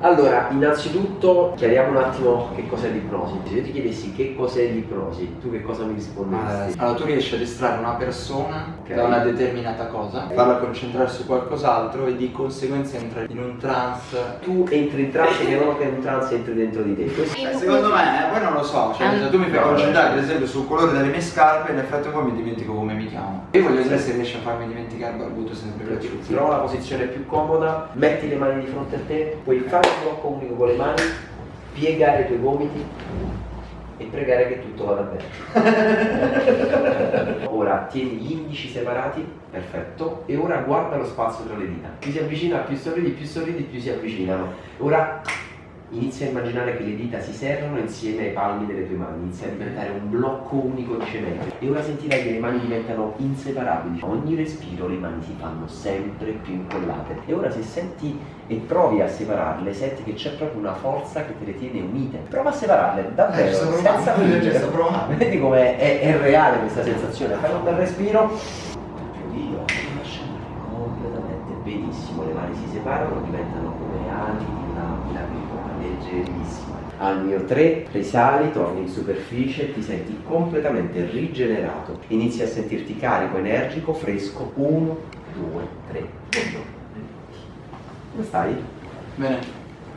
Allora, innanzitutto chiariamo un attimo che cos'è l'ipnosi. Se io ti chiedessi che cos'è l'ipnosi, tu che cosa mi risponderesti? Allora, tu riesci a distrarre una persona Ok. da una determinata cosa, farla concentrare su qualcos'altro e di conseguenza entra in un trance. Tu entri in trance che non che in trance entri dentro di te. Questo Eh, secondo me, eh, poi non lo so, cioè se tu mi fai No, concentrare ad esempio sul colore delle mie scarpe, in effetti poi mi dimentico come mi chiamo. Io voglio vedere se riesci a farmi dimenticare Barbuto sempre piaciuto. Trova la posizione più comoda, metti le mani di fronte a te, puoi fare un blocco unico con le mani, piegare i tuoi gomiti e pregare che tutto vada bene. ora tieni gli indici separati, perfetto, e ora guarda lo spazio tra le dita. Più si avvicina, più sorridi, più sorridi, più si avvicinano. Ora inizia a immaginare che le dita si serrano insieme ai palmi delle tue mani, inizia a diventare un blocco unico di cemento. E ora sentirai che le mani diventano inseparabili. Ogni respiro le mani si fanno sempre più incollate. E ora se senti e provi a separarle, senti che c'è proprio una forza che te le tiene unite. Prova a separarle, davvero, Eh, senza fingere. Vedi come è, è reale questa sensazione. Fai un bel respiro. Più io, lascia andare completamente. Benissimo, le mani si separano, diventano come ali di una, una piccola, leggerissima. Al mio 3 risali, torni in superficie e ti senti completamente rigenerato. Inizi a sentirti carico, energico, fresco. 1, 2, 3. Come stai? Bene,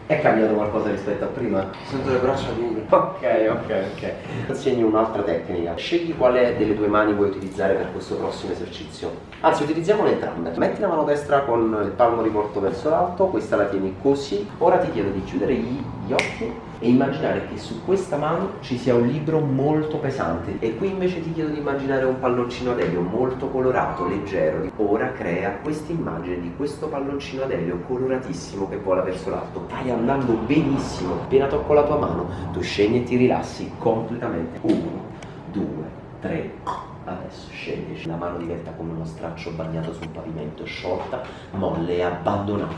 È cambiato qualcosa rispetto a prima? sento le braccia dure. Ok, ok, ok. Insegni un'altra tecnica. Scegli quale delle tue mani vuoi utilizzare per questo prossimo esercizio. Anzi, utilizziamole entrambe. Metti la mano destra con il palmo rivolto verso l'alto, questa la tieni così. Ora ti chiedo di chiudere gli occhi e immaginare che su questa mano ci sia un libro molto pesante. E qui invece ti chiedo di immaginare un palloncino ad elio molto colorato, leggero. Ora crea questa immagine di questo palloncino ad elio coloratissimo che vola verso l'alto. Stai andando benissimo. Appena tocco la tua mano, tu scendi e ti rilassi completamente. Uno, due, tre. Adesso scendi, la mano diventa come uno straccio bagnato sul pavimento, sciolta, molle e abbandonata.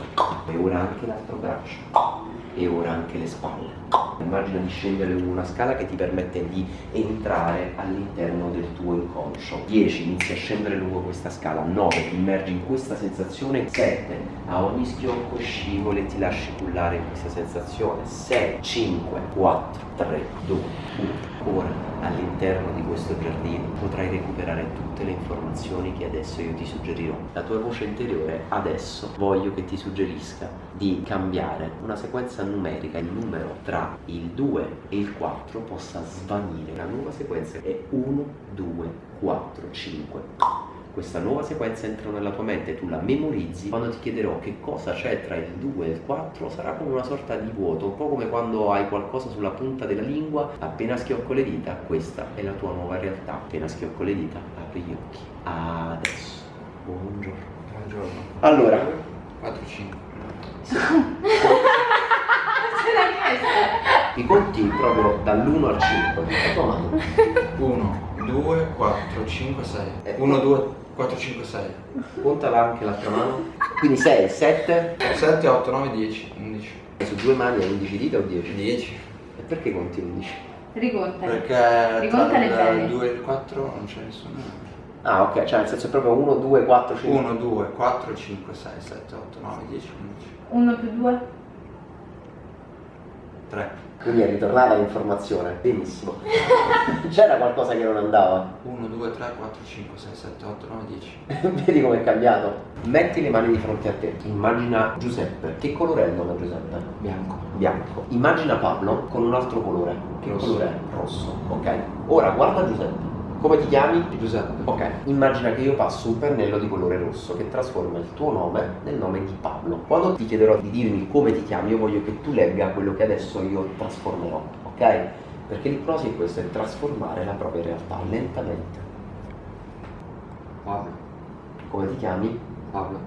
E ora anche l'altro braccio. E ora anche le spalle. Immagina di scendere lungo una scala che ti permette di entrare all'interno del tuo inconscio. 10, inizi a scendere lungo questa scala. 9, ti immergi in questa sensazione. 7, a ogni schiocco scivoli e ti lasci cullare in questa sensazione. 6, 5, 4, 3, 2, 1. Ora, all'interno di questo giardino, potrai recuperare tutte le informazioni che adesso io ti suggerirò. La tua voce interiore adesso voglio che ti suggerisca di cambiare una sequenza numerica, il numero tra il 2 e il 4 possa svanire. La nuova sequenza è 1, 2, 4, 5. Questa nuova sequenza entra nella tua mente, tu la memorizzi. Quando ti chiederò che cosa c'è tra il 2 e il 4, sarà come una sorta di vuoto, un po' come quando hai qualcosa sulla punta della lingua, appena schiocco le dita, questa è la tua nuova realtà. Appena schiocco le dita, apri gli occhi. Adesso. Buongiorno. Buongiorno. Allora, 4, 5. i conti proprio dall'1 al 5 la tua mano. 1, 2, 4, 5, 6. Eh. 1, 2, 4, 5, 6. Contala anche l'altra mano. Quindi 6, 7. 7, 8, 9, 10, 11. E su due mani hai 11 dita o 10? 10. E perché conti 11? Ricontali. Perché Ricontale tra bene. il 2 e il 4 non c'è nessuno. Ah, ok, cioè nel senso è proprio 1, 2, 4, 5. 1, 2, 4, 5, 6, 7, 8, 9, 10, 11. 1 più 2? 3. Quindi è ritornata l'informazione. Benissimo. C'era qualcosa che non andava. 1, 2, 3, 4, 5, 6, 7, 8, 9, 10. Vedi com'è cambiato? Metti le mani di fronte a te. Immagina Giuseppe. Che colore è il nome Giuseppe? Bianco. Bianco. Immagina Pablo con un altro colore. Che Rosso. colore è? Rosso. Ok. Ora guarda Giuseppe. Come ti chiami? Giuseppe. Ok, immagina che io passo un pennello di colore rosso che trasforma il tuo nome nel nome di Pablo. Quando ti chiederò di dirmi come ti chiami, io voglio che tu legga quello che adesso io trasformerò, ok? Perché l'ipnosi è questo, è trasformare la propria realtà lentamente. Pablo. Come ti chiami? Pablo.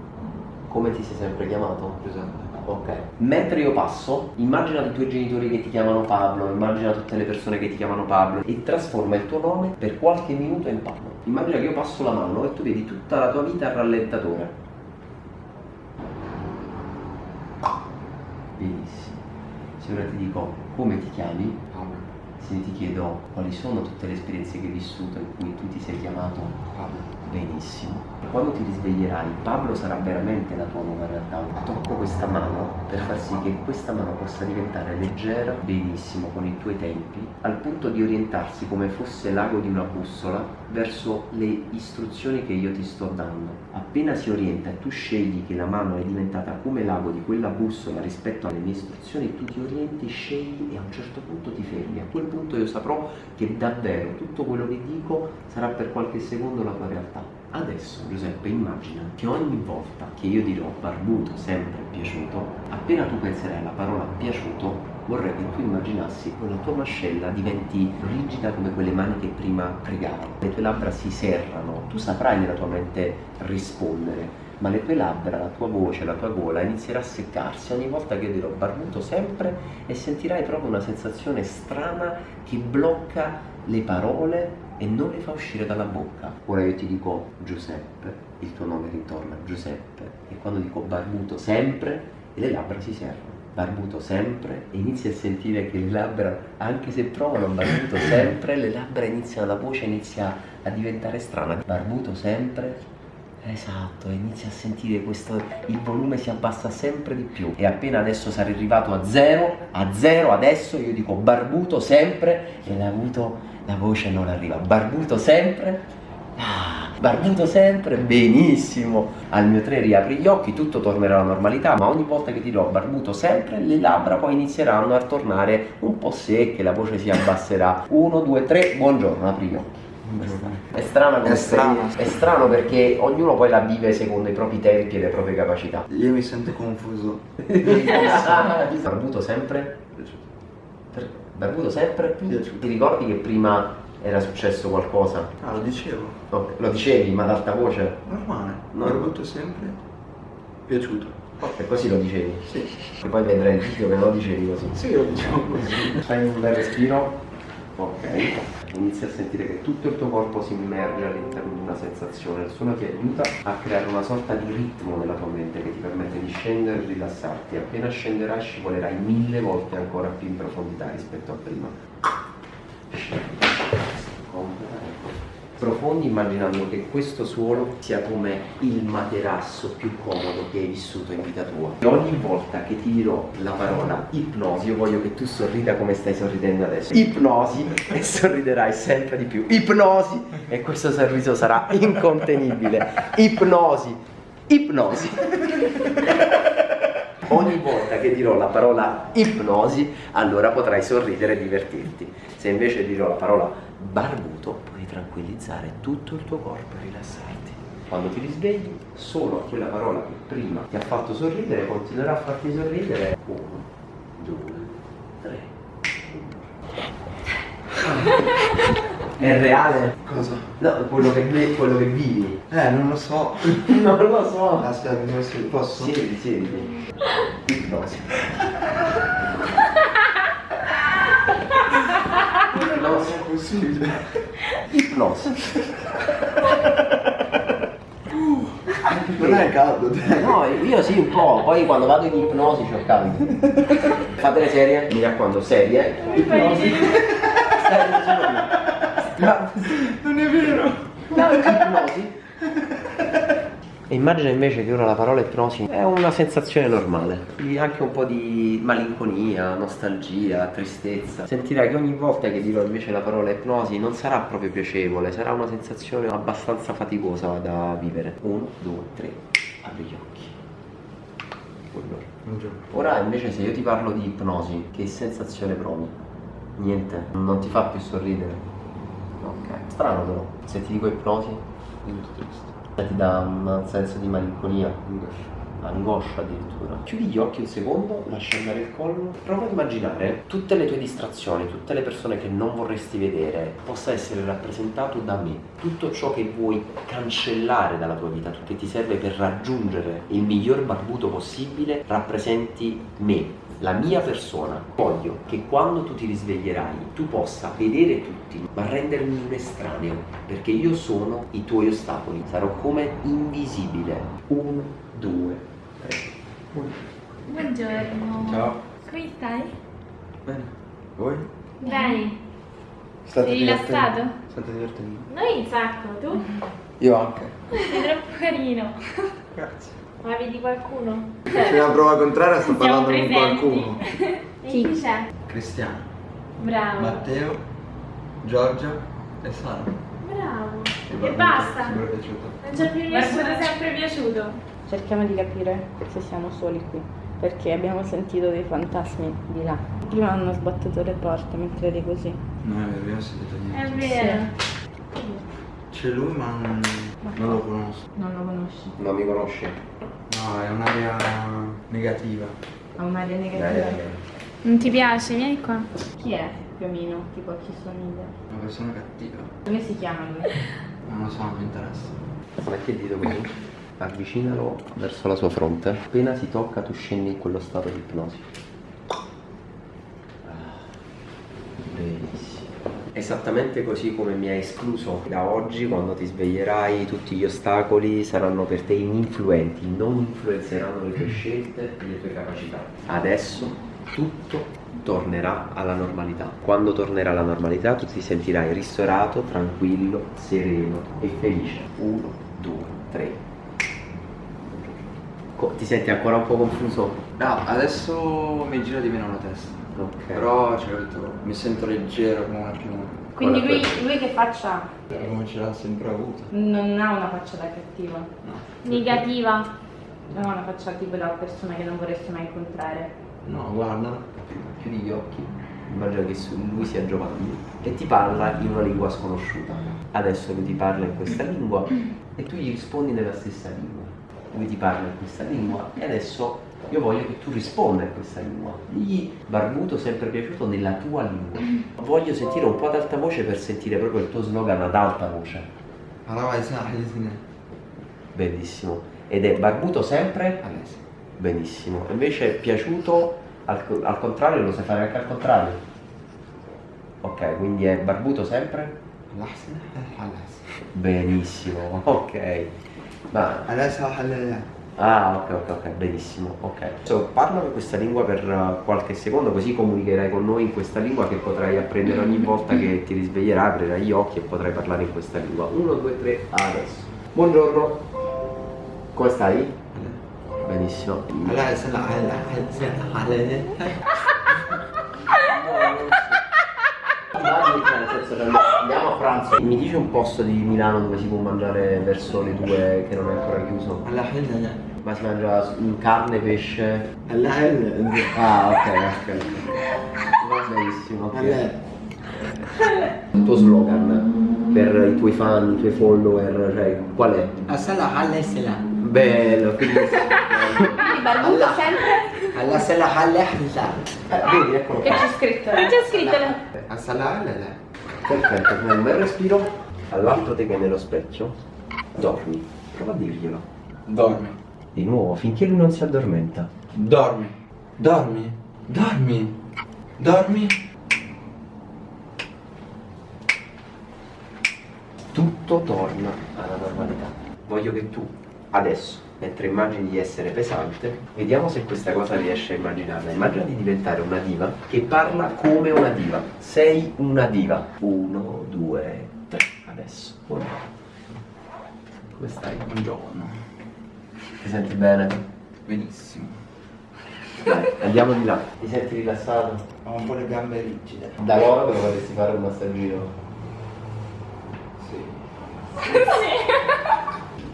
Come ti sei sempre chiamato? Giuseppe. Ok. Mentre io passo, immagina i tuoi genitori che ti chiamano Pablo, immagina tutte le persone che ti chiamano Pablo e trasforma il tuo nome per qualche minuto in Pablo. Immagina che io passo la mano e tu vedi tutta la tua vita a rallentatore. Benissimo. Se ora ti dico come ti chiami, Pablo. se ti chiedo quali sono tutte le esperienze che hai vissuto in cui tu ti sei chiamato Pablo, benissimo. Quando ti risveglierai, Pablo sarà veramente la tua nuova realtà. Tocco questa mano per far sì che questa mano possa diventare leggera, benissimo, con i tuoi tempi, al punto di orientarsi come fosse l'ago di una bussola verso le istruzioni che io ti sto dando. Appena si orienta e tu scegli che la mano è diventata come l'ago di quella bussola rispetto alle mie istruzioni, tu ti orienti, scegli e a un certo punto ti fermi. A quel punto io saprò che davvero tutto quello che dico sarà per qualche secondo la tua realtà. Adesso Giuseppe immagina che ogni volta che io dirò barbuto sempre piaciuto, appena tu penserai alla parola piaciuto, vorrei che tu immaginassi che la tua mascella diventi rigida come quelle mani che prima pregavano. Le tue labbra si serrano, tu saprai nella tua mente rispondere, ma le tue labbra, la tua voce, la tua gola inizierà a seccarsi ogni volta che io dirò barbuto sempre e sentirai proprio una sensazione strana che blocca le parole e non le fa uscire dalla bocca. Ora io ti dico Giuseppe, il tuo nome ritorna Giuseppe e quando dico barbuto sempre e le labbra si serrano. Barbuto sempre e inizi a sentire che le labbra, anche se provano barbuto sempre, le labbra iniziano, la voce inizia a diventare strana. Barbuto sempre, Esatto, inizi a sentire questo, il volume si abbassa sempre di più. E appena adesso sarai arrivato a zero, a zero adesso io dico barbuto sempre e l'ha avuto, la voce non arriva, barbuto sempre, ah, barbuto sempre, benissimo, al mio 3 riapri gli occhi, tutto tornerà alla normalità, ma ogni volta che dirò barbuto sempre, le labbra poi inizieranno a tornare un po' secche, la voce si abbasserà, 1, 2, 3, buongiorno, apri gli occhi. È strano, È strano. è strano perché ognuno poi la vive secondo i propri tempi e le proprie capacità. Io mi sento confuso. Barbuto sempre? Per- Barbuto sempre? Piaciuto. Ti ricordi che prima era successo qualcosa? Ah, lo dicevo. Ok, Lo dicevi, ma ad alta voce? Normale. No. Barbuto sempre. Piaciuto. E così lo dicevi. Sì. E poi vedrai il video che lo dicevi così. Sì, lo dicevo così. Fai un bel respiro. Ok. Inizi a sentire che tutto il tuo corpo si immerge all'interno di una sensazione. Il suono ti aiuta a creare una sorta di ritmo nella tua mente che ti permette di scendere e rilassarti. Appena scenderai scivolerai mille volte ancora più in profondità rispetto a prima. Profondi immaginando che questo suolo sia come il materasso più comodo che hai vissuto in vita tua. E ogni volta che ti dirò la parola ipnosi, io voglio che tu sorrida come stai sorridendo adesso. Ipnosi e sorriderai sempre di più. Ipnosi e questo sorriso sarà incontenibile. Ipnosi. Ipnosi. Ogni volta che dirò la parola ipnosi, allora potrai sorridere e divertirti. Se invece dirò la parola barbuto, puoi tranquillizzare tutto il tuo corpo e rilassarti. Quando ti risvegli, solo quella parola che prima ti ha fatto sorridere continuerà a farti sorridere. Uno, due, tre. È reale? Cosa? No, quello che, quello che vivi. Eh, non lo so. Non lo so. Aspetta, mi. Posso? Siediti, siediti. Ipnosi. Ipnosi. è possibile. Ipnosi. Non è caldo, dai. No, io sì un po', poi quando vado in ipnosi c'ho caldo. Fate le serie? Mi raccomando, serie. Ipnosi. Ma Non è vero. ipnosi. E immagina invece che ora la parola ipnosi è una sensazione normale, anche un po' di malinconia, nostalgia, tristezza. Sentirai che ogni volta che dirò invece la parola ipnosi non sarà proprio piacevole, sarà una sensazione abbastanza faticosa da vivere. Uno, due, tre, apri gli occhi. Buongiorno. Ora invece se io ti parlo di ipnosi, che sensazione provi? Niente, non ti fa più sorridere. Ok. Strano però, se ti dico ipnosi, Molto triste. Ti dà un senso di malinconia, angoscia addirittura. Chiudi gli occhi un secondo, lascia andare il collo, prova a immaginare tutte le tue distrazioni, tutte le persone che non vorresti vedere, possa essere rappresentato da me. Tutto ciò che vuoi cancellare dalla tua vita, che ti serve per raggiungere il miglior barbuto possibile, rappresenti me. La mia persona, voglio che quando tu ti risveglierai tu possa vedere tutti, ma rendermi un estraneo, perché io sono i tuoi ostacoli, sarò come invisibile. Uno, due, tre. Buongiorno. Ciao. Come stai? Bene. Voi? Bene. State Sei rilassato? State divertendo. Noi un sacco, tu? Io anche. Sei troppo carino. Grazie. Ma vedi qualcuno? C'è una prova contraria, sto parlando con qualcuno. E chi c'è? Cristiano, Bravo. Matteo, Giorgio e Sara. Bravo. Mi E è basta. sempre piaciuto. Non ci è più nessuno sempre piaciuto. Cerchiamo di capire se siamo soli qui, perché abbiamo sentito dei fantasmi di là. Prima hanno sbattuto le porte mentre eri così. No, è vero, ho sentito È niente. vero. C'è lui ma non, non lo conosco. Non lo conosci. Non mi conosci? No, è un'area negativa. Ha un'aria Dai, negativa. dai, dai. Non ti piace? Vieni qua. Chi è più o meno? Tipo a chi somiglia? Una persona cattiva. Come si chiama lui? Non lo so, non mi interessa. Metti il dito qui, avvicinalo verso la sua fronte. Appena si tocca tu scendi in quello stato di ipnosi. Ah, Benissimo. Esattamente così come mi hai escluso da oggi, quando ti sveglierai, tutti gli ostacoli saranno per te ininfluenti, non influenzeranno le tue scelte e le tue capacità. Adesso tutto tornerà alla normalità. Quando tornerà alla normalità tu ti sentirai ristorato, tranquillo, sereno e felice. Uno, due, tre. Co- Ti senti ancora un po' confuso? No, adesso mi gira di meno la testa. Ok. Però, cioè, capito, mi sento leggero come una piuma. Quindi lui, lui che faccia ha? Come ce l'ha sempre avuto. Non ha una faccia da cattiva. No. Negativa. Non ha una faccia tipo da persona che non vorresti mai incontrare. No, guarda. Chiudi gli occhi, immagina che lui sia Giovanni e ti parla in una lingua sconosciuta. Adesso lui ti parla in questa lingua e tu gli rispondi nella stessa lingua. Lui ti parla in questa lingua e adesso io voglio che tu risponda in questa lingua. Digli barbuto sempre piaciuto nella tua lingua. Voglio sentire un po' ad alta voce per sentire proprio il tuo slogan ad alta voce. Bellissimo. Ed è barbuto sempre? Benissimo. Invece piaciuto al, al contrario lo sai fare anche al contrario. Ok, quindi è barbuto sempre? Benissimo, ok. Ma. Ah, ok, ok, ok, benissimo, ok. So, parlami questa lingua per uh, qualche secondo, così comunicherai con noi in questa lingua che potrai apprendere ogni volta che ti risveglierai, aprirai gli occhi e potrai parlare in questa lingua. Uno, due, tre, adesso. Buongiorno. Come stai? Benissimo. Adesso. Immagini, che andiamo a pranzo. Mi dici un posto di Milano dove si può mangiare verso le due che non è ancora chiuso? Adesso, Ma si mangia carne, pesce? adesso. Ah, ok, ok. Va benissimo, ok. Il tuo slogan per i tuoi fan, i tuoi follower, cioè qual è? Assala, adesso. Bello, quindi barbuto Allah. sempre? Adesso, adesso. Eh, vedi, eccolo Che c'è scritto? Non c'è scritto. Assala, adesso. Perfetto, fai un bel respiro, all'altro te che è nello specchio, dormi, prova a dirglielo. Dormi. Di nuovo, finché lui non si addormenta. Dormi. Dormi. Dormi. Dormi. Tutto torna alla normalità. Voglio che tu, adesso, mentre immagini di essere pesante, vediamo se questa cosa riesci a immaginarla. Immagina di diventare una diva che parla come una diva. Sei una diva. Uno, due, tre. Adesso. Buongiorno. Come stai? Buongiorno. Ti senti bene? Benissimo. Dai, andiamo di là. Ti senti rilassato? Ho un po' le gambe rigide. Da loro dove vorresti fare un massaggino? Sì.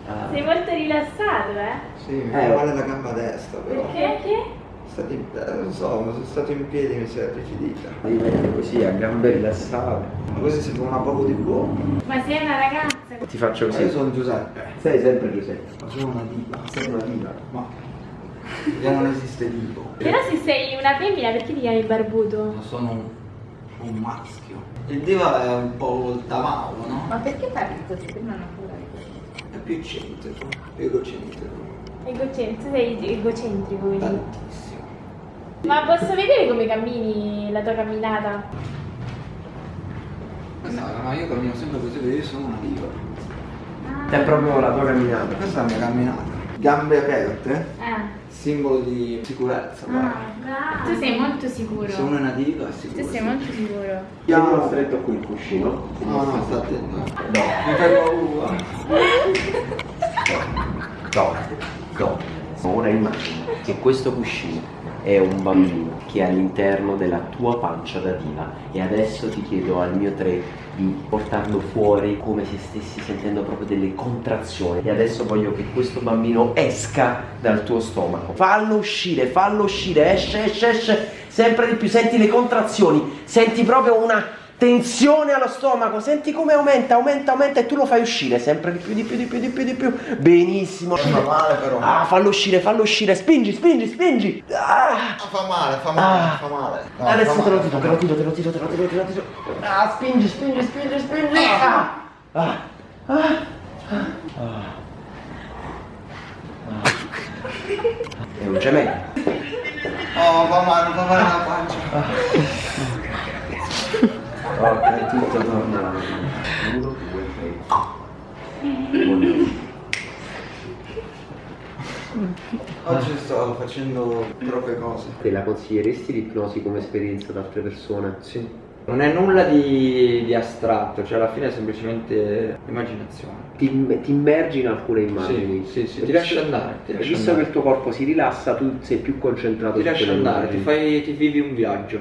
Ah. Sei molto rilassato, eh? Sì, mi Eh. male la gamba destra però. Perché? Stati, eh, non so, ma sono stato in piedi e mi si è rigidita. Devi mettere così a gambe rilassate. Ma così si fa una poco di buono. Ma sei una ragazza. Ti faccio Ma così. io sono Giuseppe. Sei sempre Giuseppe. Ma sono una diva. Sei una diva. Ma io non esiste divo. Però se sei una femmina perché ti chiami barbuto? Ma sono un, un maschio. Il diva è un po' il tamavo, no? Ma perché parli così? Prima non più eccentrico, più egocentrico. Egocentrico, sei egocentrico quindi. Tantissimo. Ma posso vedere come cammini la tua camminata? Questa, ma io cammino sempre così perché io sono una diva. È proprio la tua camminata. Questa è la mia camminata. Gambe aperte, Eh. simbolo di sicurezza. Ah, tu sei molto sicuro. Se uno è nativo è sicuro. Tu sei molto sicuro. Tienilo stretto qui il cuscino. No, no, sta attento. Mi fai paura. No, no. Ora immagina che questo cuscino è un bambino che è all'interno della tua pancia da diva. E adesso ti chiedo al mio tre di portarlo fuori come se stessi sentendo proprio delle contrazioni. E adesso voglio che questo bambino esca dal tuo stomaco. Fallo uscire, fallo uscire, esce, esce, esce. Sempre di più, senti le contrazioni, senti proprio una tensione allo stomaco, senti come aumenta, aumenta, aumenta e tu lo fai uscire sempre di più, di più, di più, di più, di più. Benissimo. Fa male però. Ah, fallo uscire, fallo uscire, spingi, spingi, spingi. Ah. Ah, fa male, fa male, Ah. fa male. No, Adesso fa te lo tiro, te lo tiro, te lo tiro, te lo tiro, te lo tiro. Ah, spingi, spingi, spingi, spingi. Ah. Ah. Ah. Ah. Ah. È un gemello. Oh, fa male, fa male la pancia. Ok, tutto torna. Uno, due, tre. Buongiorno. Oggi sto facendo troppe cose. Te la consiglieresti l'ipnosi come esperienza ad altre persone? Sì. Non è nulla di, di astratto, cioè alla fine è semplicemente immaginazione. Ti, ti immergi in alcune immagini. Sì, sì, sì, ti lasci andare, ti lasci visto andare. che il tuo corpo si rilassa, tu sei più concentrato Ti lasci andare, ti, fai, ti vivi un viaggio.